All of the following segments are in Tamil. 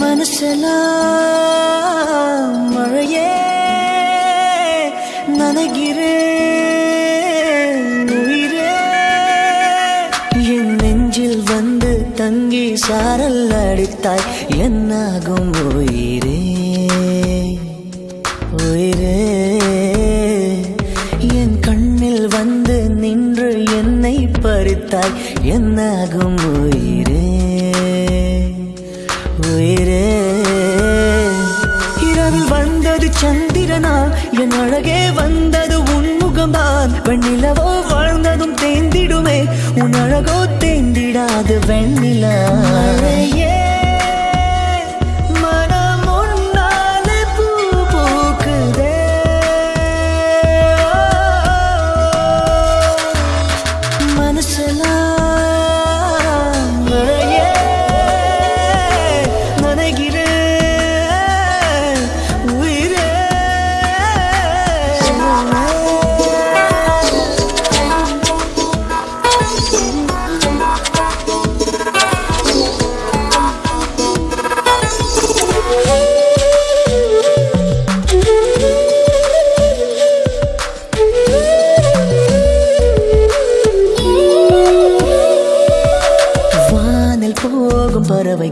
மனசெல்லாம் மழையே நனைகிறேன் உயிரே என் நெஞ்சில் வந்து தங்கி சாரல் அடித்தாய் என்னாகும் உயிரே? உயிரே. என் கண்ணில் வந்து நின்று என்னை பறித்தாய் என்னாகும் உயிரே? பேரே. இரவில் வந்தது சந்திரனா என் அழகே வந்தது உன்முகம்தான் வெண்ணிலவோ வாழ்ந்ததும் தேந்திடுமே உன் அழகோ தேந்திடாது வெண்ணிலா.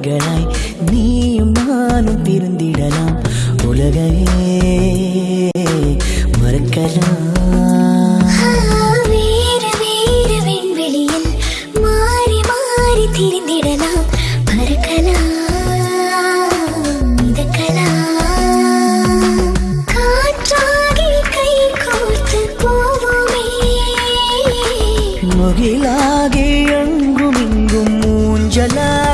பறவைகளாய் நீயும் நானும் பிரிந்திடலாம் உலகையே மறக்கலாம். திரிந்திடலாம். போவோமே. முகிலாகி எங்கும் இங்கும் மூஞ்சலாடுவோம்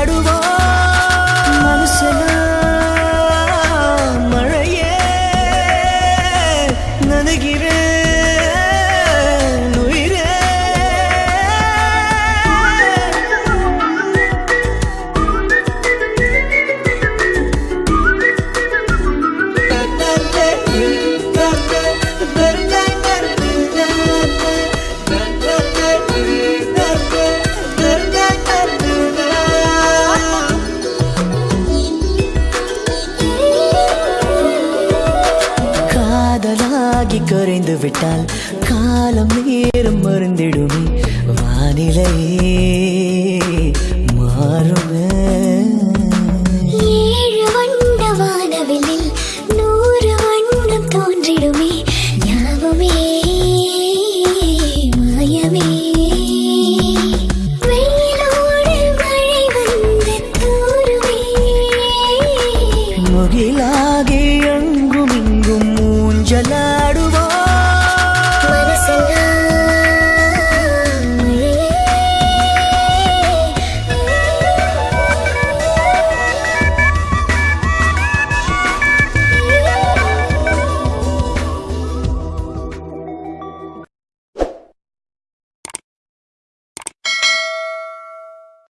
கலக்கி குறைந்து விட்டால் காலம் நேரம் மருந்திடுமே வானிலையே மாறுமே. ஏழு வண்ண வானவிலில் நூறு வண்ணம் தோன்றிடுமே. ஞாபமே மாயமே. முகிலாகி எங்கும் இங்கும் மூஞ்சலா